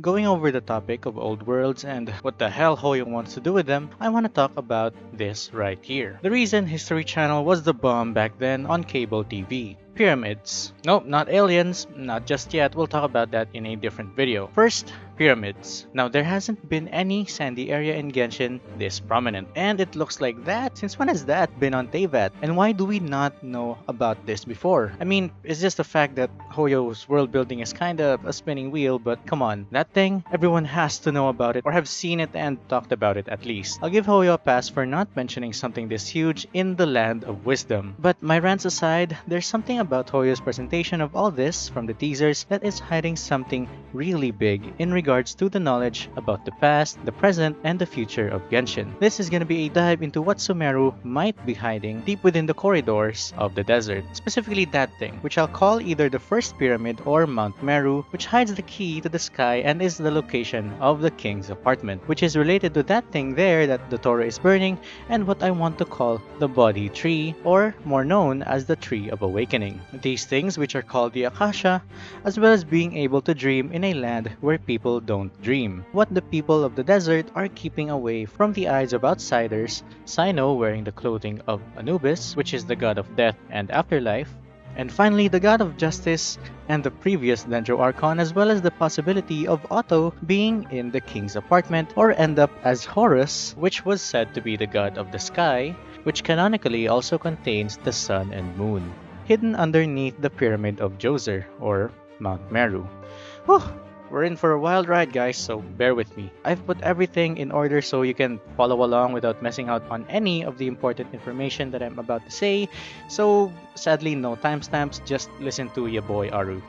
Going over the topic of old worlds and what the hell Hoyo wants to do with them, I want to talk about this right here. The reason History Channel was the bomb back then on cable TV. Pyramids. Nope, not aliens, not just yet, we'll talk about that in a different video. First, pyramids. Now there hasn't been any sandy area in Genshin this prominent, and it looks like that. Since when has that been on Teyvat? And why do we not know about this before? I mean, it's just the fact that Hoyo's world building is kinda a spinning wheel, but come on, that thing, everyone has to know about it or have seen it and talked about it at least. I'll give Hoyo a pass for not mentioning something this huge in the land of wisdom. But my rants aside, there's something about Hoyo's presentation of all this from the teasers that is hiding something really big in regards to the knowledge about the past, the present, and the future of Genshin. This is gonna be a dive into what Sumeru might be hiding deep within the corridors of the desert. Specifically that thing, which I'll call either the first pyramid or Mount Meru, which hides the key to the sky and is the location of the king's apartment, which is related to that thing there that the Dottore is burning and what I want to call the Bodhi tree, or more known as the tree of awakening. These things, which are called the Akasha, as well as being able to dream in a land where people people don't dream. What the people of the desert are keeping away from the eyes of outsiders, Cyno wearing the clothing of Anubis, which is the god of death and afterlife, and finally the god of justice and the previous Dendro Archon as well as the possibility of Otto being in the king's apartment or end up as Horus, which was said to be the god of the sky, which canonically also contains the sun and moon, hidden underneath the pyramid of Djoser or Mount Meru. Whew, we're in for a wild ride guys, so bear with me. I've put everything in order so you can follow along without messing out on any of the important information that I'm about to say. So sadly no timestamps, just listen to your boy Aru.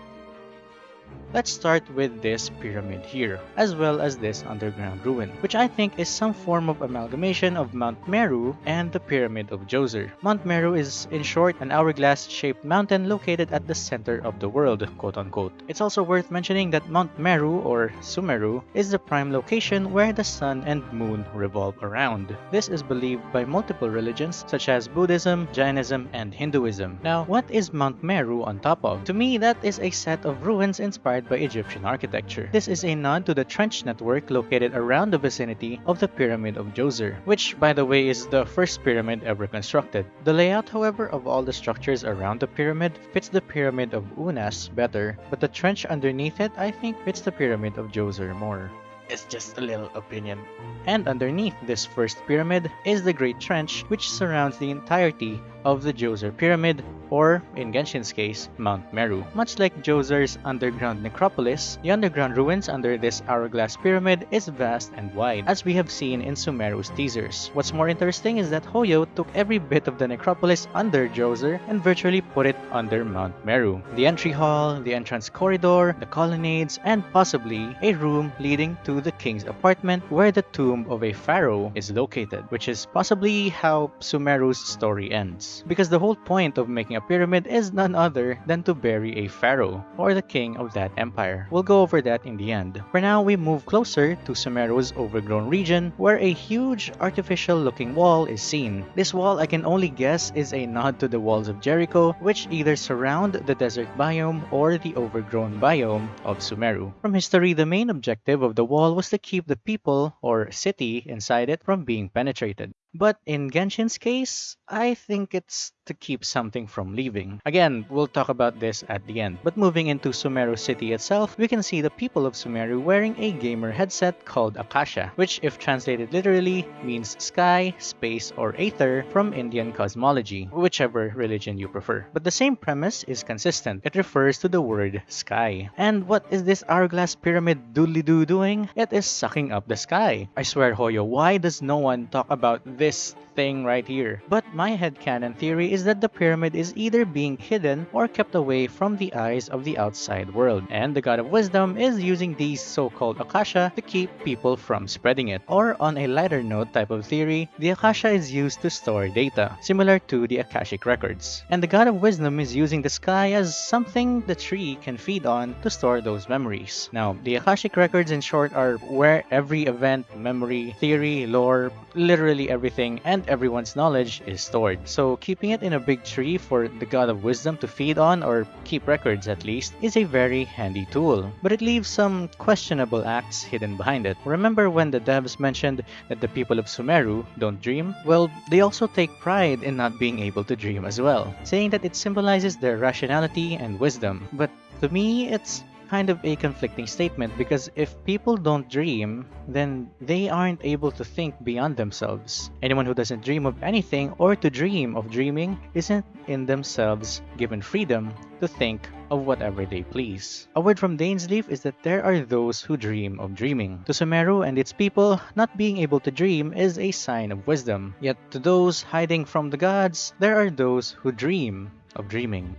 Let's start with this pyramid here, as well as this underground ruin, which I think is some form of amalgamation of Mount Meru and the Pyramid of Djoser. Mount Meru is, in short, an hourglass-shaped mountain located at the center of the world, quote-unquote. It's also worth mentioning that Mount Meru, or Sumeru, is the prime location where the sun and moon revolve around. This is believed by multiple religions, such as Buddhism, Jainism, and Hinduism. Now, what is Mount Meru on top of? To me, that is a set of ruins inspired inspired by Egyptian architecture. This is a nod to the trench network located around the vicinity of the Pyramid of Djoser, which by the way is the first pyramid ever constructed. The layout however of all the structures around the pyramid fits the Pyramid of Unas better, but the trench underneath it I think fits the Pyramid of Djoser more. It's just a little opinion. And underneath this first pyramid is the Great Trench which surrounds the entirety of the Djoser Pyramid or, in Genshin's case, Mount Meru. Much like Djoser's underground necropolis, the underground ruins under this hourglass pyramid is vast and wide, as we have seen in Sumeru's teasers. What's more interesting is that Hoyo took every bit of the necropolis under Djoser and virtually put it under Mount Meru. The entry hall, the entrance corridor, the colonnades, and possibly a room leading to the king's apartment where the tomb of a pharaoh is located, which is possibly how Sumeru's story ends. Because the whole point of making a pyramid is none other than to bury a pharaoh, or the king of that empire. We'll go over that in the end. For now, we move closer to Sumeru's overgrown region, where a huge artificial looking wall is seen. This wall I can only guess is a nod to the walls of Jericho, which either surround the desert biome or the overgrown biome of Sumeru. From history, the main objective of the wall was to keep the people, or city, inside it from being penetrated. But in Genshin's case, I think it's to keep something from leaving. Again, we'll talk about this at the end. But moving into Sumeru city itself, we can see the people of Sumeru wearing a gamer headset called Akasha, which if translated literally means sky, space, or aether from Indian cosmology, whichever religion you prefer. But the same premise is consistent. It refers to the word sky. And what is this hourglass pyramid doodly-doo doing? It is sucking up the sky. I swear Hoyo, why does no one talk about this thing right here. But my headcanon theory is that the pyramid is either being hidden or kept away from the eyes of the outside world, and the God of Wisdom is using these so-called Akasha to keep people from spreading it. Or on a lighter note type of theory, the Akasha is used to store data, similar to the Akashic records. And the God of Wisdom is using the sky as something the tree can feed on to store those memories. Now, the Akashic records in short are where every event, memory, theory, lore, literally everything and everyone's knowledge is stored. So keeping it in a big tree for the god of wisdom to feed on or keep records at least is a very handy tool, but it leaves some questionable acts hidden behind it. Remember when the devs mentioned that the people of Sumeru don't dream? Well, they also take pride in not being able to dream as well, saying that it symbolizes their rationality and wisdom. But to me, it's kind of a conflicting statement because if people don't dream, then they aren't able to think beyond themselves. Anyone who doesn't dream of anything or to dream of dreaming isn't in themselves given freedom to think of whatever they please. A word from Dainsleif is that there are those who dream of dreaming. To Sumeru and its people, not being able to dream is a sign of wisdom. Yet to those hiding from the gods, there are those who dream of dreaming.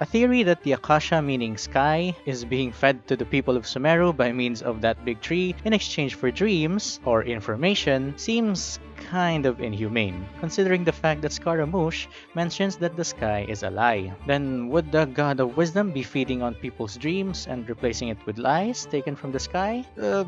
A theory that the Akasha meaning sky is being fed to the people of Sumeru by means of that big tree in exchange for dreams or information seems kind of inhumane, considering the fact that Scaramouche mentions that the sky is a lie. Then would the god of wisdom be feeding on people's dreams and replacing it with lies taken from the sky? Uh,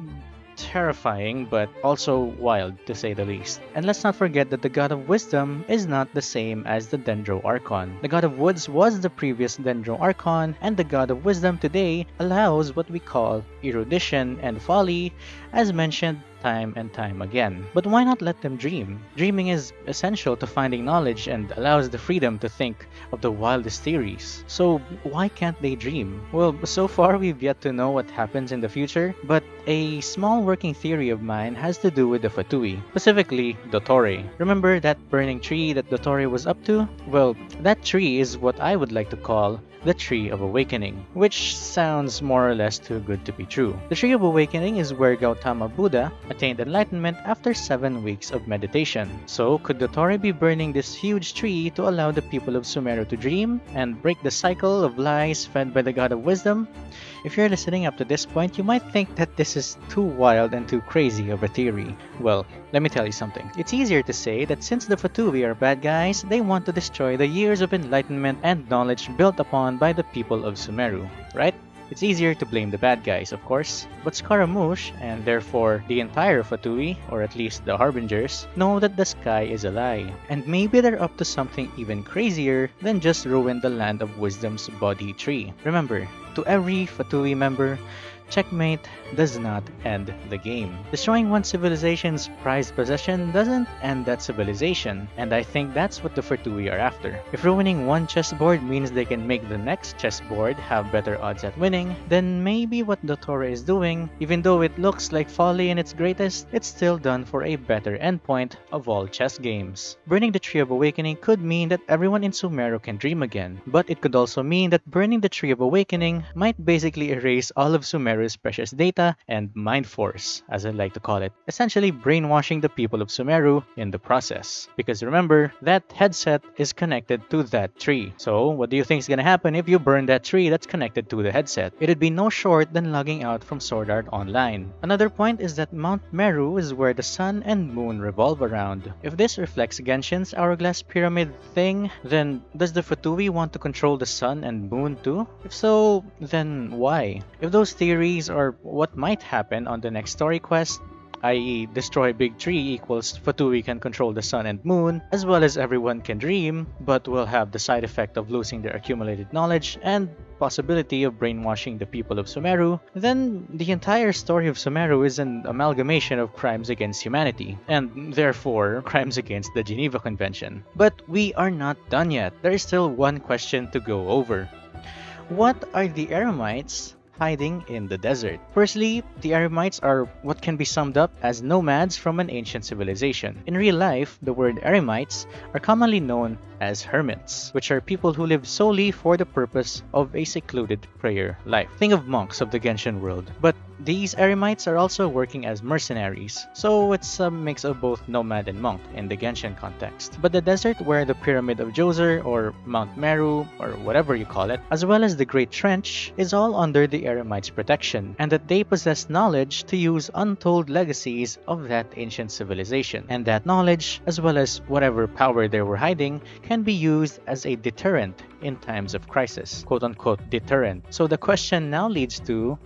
terrifying, but also wild to say the least. And let's not forget that the God of Wisdom is not the same as the Dendro Archon. The God of Woods was the previous Dendro Archon, and the God of Wisdom today allows what we call erudition and folly, as mentioned time and time again. But why not let them dream? Dreaming is essential to finding knowledge and allows the freedom to think of the wildest theories. So why can't they dream? Well, so far we've yet to know what happens in the future, but a small working theory of mine has to do with the Fatui, specifically Dottore. Remember that burning tree that Dottore was up to? Well, that tree is what I would like to call the Tree of Awakening, which sounds more or less too good to be true. The Tree of Awakening is where Gautama Buddha attained enlightenment after 7 weeks of meditation. So, could the Dottore be burning this huge tree to allow the people of Sumeru to dream and break the cycle of lies fed by the God of Wisdom? If you're listening up to this point, you might think that this is too wild and too crazy of a theory. Well, let me tell you something. It's easier to say that since the Fatui are bad guys, they want to destroy the years of enlightenment and knowledge built upon by the people of Sumeru, right? It's easier to blame the bad guys, of course, but Scaramouche, and therefore the entire Fatui, or at least the Harbingers, know that the sky is a lie, and maybe they're up to something even crazier than just ruin the land of wisdom's Bodhi tree. Remember, to every Fatui member, checkmate does not end the game. Destroying one civilization's prized possession doesn't end that civilization, and I think that's what the Fatui are after. If ruining one chessboard means they can make the next chessboard have better odds at winning, then maybe what Dottore is doing, even though it looks like folly in its greatest, it's still done for a better endpoint of all chess games. Burning the Tree of Awakening could mean that everyone in Sumeru can dream again, but it could also mean that burning the Tree of Awakening might basically erase all of Sumeru's precious data and Mind Force, as I like to call it, essentially brainwashing the people of Sumeru in the process. Because remember, that headset is connected to that tree. So, what do you think is gonna happen if you burn that tree that's connected to the headset? It'd be no short than logging out from Sword Art Online. Another point is that Mount Meru is where the sun and moon revolve around. If this reflects Genshin's hourglass pyramid thing, then does the Fatui want to control the sun and moon too? If so, then why? If those theories are what what might happen on the next story quest, i.e. destroy big tree equals Fatui can control the sun and moon, as well as everyone can dream, but will have the side effect of losing their accumulated knowledge and possibility of brainwashing the people of Sumeru, then the entire story of Sumeru is an amalgamation of crimes against humanity, and therefore crimes against the Geneva Convention. But we are not done yet. There is still one question to go over. What are the Eremites hiding in the desert. Firstly, the Eremites are what can be summed up as nomads from an ancient civilization. In real life, the word Eremites are commonly known as hermits, which are people who live solely for the purpose of a secluded prayer life. Think of monks of the Genshin world. But these Eremites are also working as mercenaries, so it's a mix of both nomad and monk in the Genshin context. But the desert where the Pyramid of Djoser or Mount Meru or whatever you call it, as well as the Great Trench, is all under the Eremites' protection, and that they possess knowledge to use untold legacies of that ancient civilization. And that knowledge, as well as whatever power they were hiding, can be used as a deterrent in times of crisis, quote unquote deterrent. So the question now leads to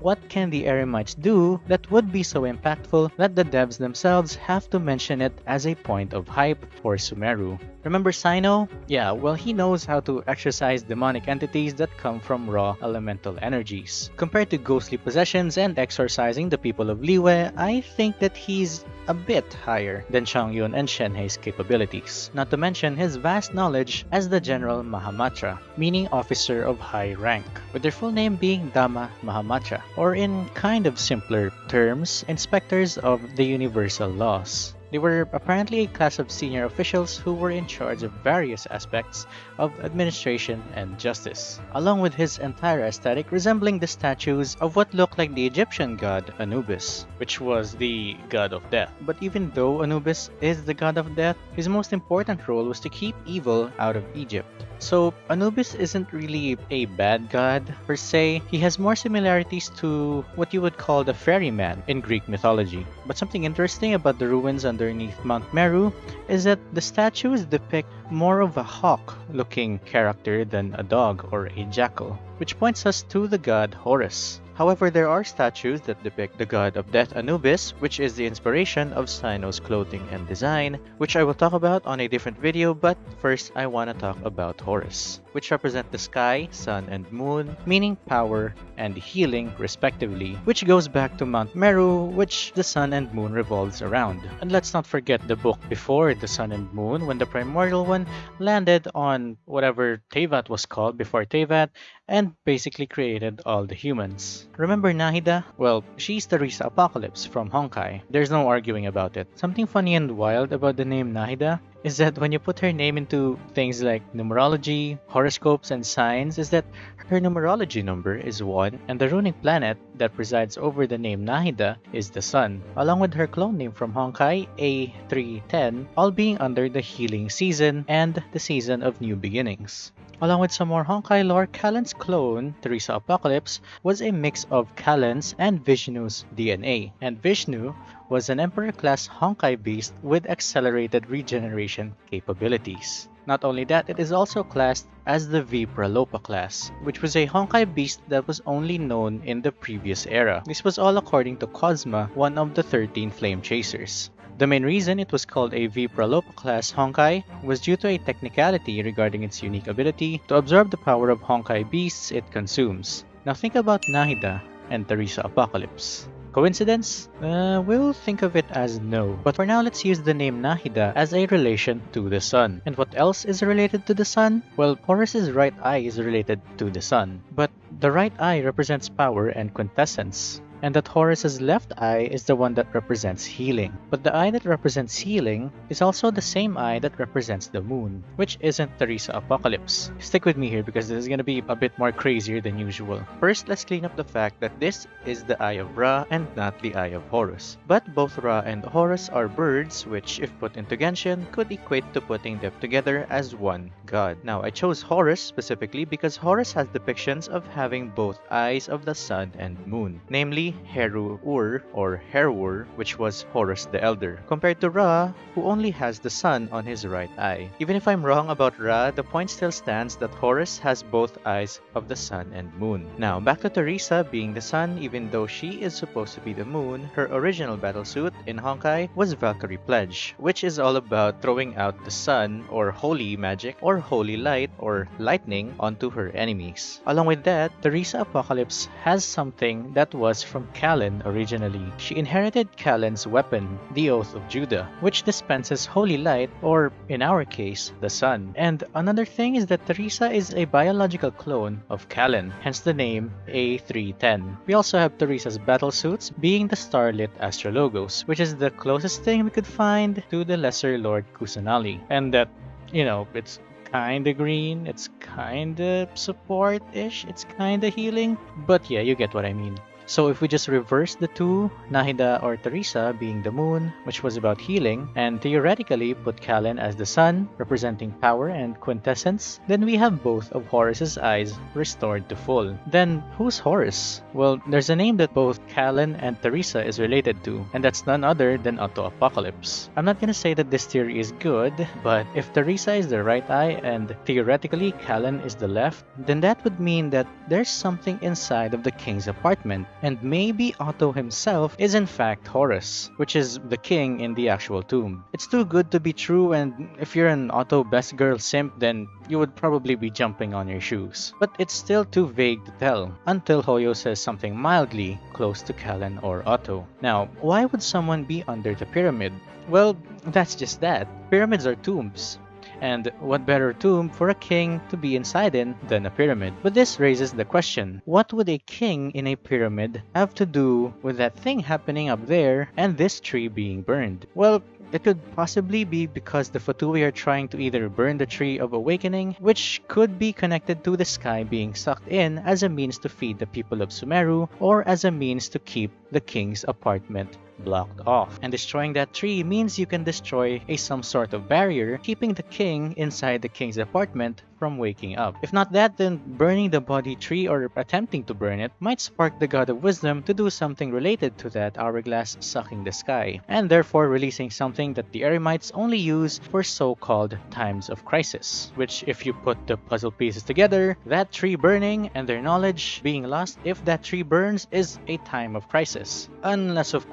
what can the Eremites do that would be so impactful that the devs themselves have to mention it as a point of hype for Sumeru? Remember Cyno? Yeah, well he knows how to exercise demonic entities that come from raw elemental energies. Compared to ghostly possessions and exorcising the people of Liyue, I think that he's a bit higher than Chongyun and Shenhe's capabilities, not to mention his vast knowledge as the General Mahamatra, meaning officer of high rank, with their full name being Dharma Mahamatra, or in kind of simpler terms, inspectors of the universal laws. They were apparently a class of senior officials who were in charge of various aspects of administration and justice, along with his entire aesthetic resembling the statues of what looked like the Egyptian god Anubis, which was the god of death. But even though Anubis is the god of death, his most important role was to keep evil out of Egypt. So Anubis isn't really a bad god per se, he has more similarities to what you would call the ferryman in Greek mythology. But something interesting about the ruins underneath Mount Meru is that the statues depict more of a hawk looking character than a dog or a jackal, which points us to the god Horus. However, there are statues that depict the god of death Anubis, which is the inspiration of Cyno's clothing and design, which I will talk about on a different video, but first I want to talk about Horus, which represent the sky, sun, and moon, meaning power and healing respectively, which goes back to Mount Meru, which the sun and moon revolves around. And let's not forget the book before the sun and moon, when the primordial one landed on whatever Teyvat was called before Teyvat, and basically created all the humans. Remember Nahida? Well, she's Theresa Apocalypse from Honkai. There's no arguing about it. Something funny and wild about the name Nahida is that when you put her name into things like numerology, horoscopes, and signs, is that her numerology number is 1 and the runic planet that presides over the name Nahida is the sun, along with her clone name from Honkai, A310, all being under the healing season and the season of new beginnings. Along with some more Honkai lore, Kallen's clone, Theresa Apocalypse, was a mix of Kallen's and Vishnu's DNA, and Vishnu was an Emperor-class Honkai beast with accelerated regeneration capabilities. Not only that, it is also classed as the V Pralopa class, which was a Honkai beast that was only known in the previous era. This was all according to Kosma, one of the 13 Flame Chasers. The main reason it was called a V Pralopa class Honkai was due to a technicality regarding its unique ability to absorb the power of Honkai beasts it consumes. Now think about Nahida and Theresa Apocalypse. Coincidence? Uh, we'll think of it as no. But for now, let's use the name Nahida as a relation to the sun. And what else is related to the sun? Well, Horus's right eye is related to the sun. But the right eye represents power and quintessence and that Horus's left eye is the one that represents healing. But the eye that represents healing is also the same eye that represents the moon, which isn't Theresa Apocalypse. Stick with me here because this is gonna be a bit more crazier than usual. First, let's clean up the fact that this is the eye of Ra and not the eye of Horus. But both Ra and Horus are birds, which if put into Genshin, could equate to putting them together as one god. Now, I chose Horus specifically because Horus has depictions of having both eyes of the sun and moon, namely Heru-Ur or Herwur, which was Horus the Elder, compared to Ra, who only has the sun on his right eye. Even if I'm wrong about Ra, the point still stands that Horus has both eyes of the sun and moon. Now, back to Theresa being the sun, even though she is supposed to be the moon, her original battlesuit in Honkai was Valkyrie Pledge, which is all about throwing out the sun or holy magic or holy light or lightning onto her enemies. Along with that, Theresa Apocalypse has something that was from Kallen originally. She inherited Kallen's weapon, the Oath of Judah, which dispenses holy light, or in our case, the sun. And another thing is that Theresa is a biological clone of Kallen, hence the name A310. We also have Theresa's battle suits being the Starlit Astrologos, which is the closest thing we could find to the Lesser Lord Kusanali. And that, you know, it's kinda green, it's kinda support-ish, it's kinda healing, but yeah, you get what I mean. So if we just reverse the two, Nahida or Theresa being the moon, which was about healing, and theoretically put Kallen as the sun, representing power and quintessence, then we have both of Horus's eyes restored to full. Then who's Horus? Well, there's a name that both Kallen and Theresa is related to, and that's none other than Otto Apocalypse. I'm not gonna say that this theory is good, but if Theresa is the right eye and theoretically Kallen is the left, then that would mean that there's something inside of the king's apartment, and maybe Otto himself is in fact Horus, which is the king in the actual tomb. It's too good to be true, and if you're an Otto best girl simp, then you would probably be jumping on your shoes. But it's still too vague to tell, until Hoyo says something mildly close to Kallen or Otto. Now, why would someone be under the pyramid? Well, that's just that. Pyramids are tombs. And what better tomb for a king to be inside in than a pyramid? But this raises the question, what would a king in a pyramid have to do with that thing happening up there and this tree being burned? Well, it could possibly be because the Fatui are trying to either burn the Tree of Awakening, which could be connected to the sky being sucked in as a means to feed the people of Sumeru, or as a means to keep the king's apartment blocked off. And destroying that tree means you can destroy a some sort of barrier, keeping the king inside the king's apartment from waking up. If not that, then burning the Bodhi tree or attempting to burn it might spark the god of wisdom to do something related to that hourglass sucking the sky, and therefore releasing something that the Eremites only use for so-called times of crisis, which if you put the puzzle pieces together, that tree burning and their knowledge being lost if that tree burns is a time of crisis. Unless of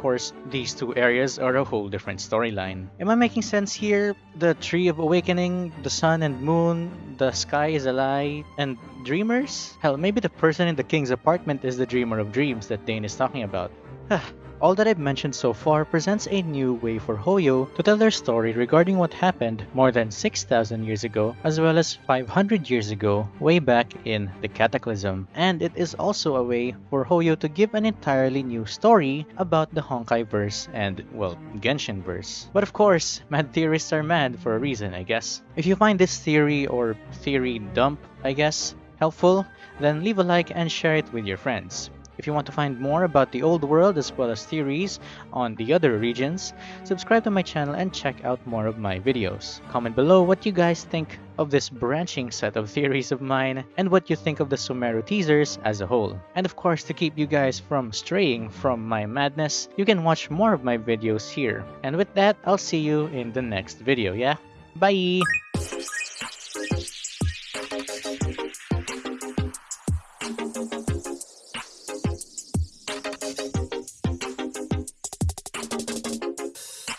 these two areas are a whole different storyline. Am I making sense here? The Tree of Awakening, the sun and moon, the sky is a lie, and dreamers? Hell, maybe the person in the king's apartment is the dreamer of dreams that Dain is talking about. All that I've mentioned so far presents a new way for Hoyo to tell their story regarding what happened more than 6,000 years ago as well as 500 years ago way back in the Cataclysm. And it is also a way for Hoyo to give an entirely new story about the Honkai verse and, well, Genshin verse. But of course, mad theorists are mad for a reason, I guess. If you find this theory or theory dump, I guess, helpful, then leave a like and share it with your friends. If you want to find more about the old world as well as theories on the other regions, subscribe to my channel and check out more of my videos. Comment below what you guys think of this branching set of theories of mine and what you think of the Sumeru teasers as a whole. And of course, to keep you guys from straying from my madness, you can watch more of my videos here. And with that, I'll see you in the next video, yeah? Bye!